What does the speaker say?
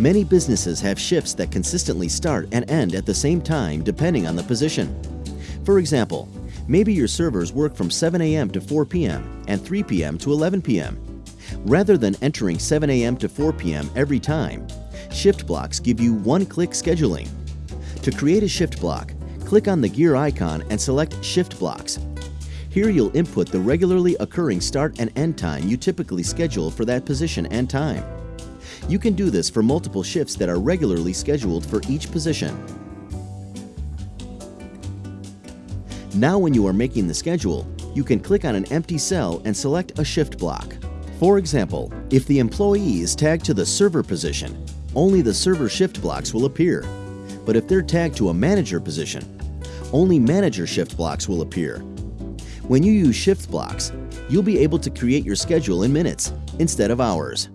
Many businesses have shifts that consistently start and end at the same time depending on the position. For example, maybe your servers work from 7 a.m. to 4 p.m. and 3 p.m. to 11 p.m. Rather than entering 7 a.m. to 4 p.m. every time, shift blocks give you one-click scheduling. To create a shift block, click on the gear icon and select Shift Blocks. Here you'll input the regularly occurring start and end time you typically schedule for that position and time. You can do this for multiple shifts that are regularly scheduled for each position. Now when you are making the schedule, you can click on an empty cell and select a shift block. For example, if the employee is tagged to the server position, only the server shift blocks will appear. But if they're tagged to a manager position, only manager shift blocks will appear. When you use shift blocks, you'll be able to create your schedule in minutes instead of hours.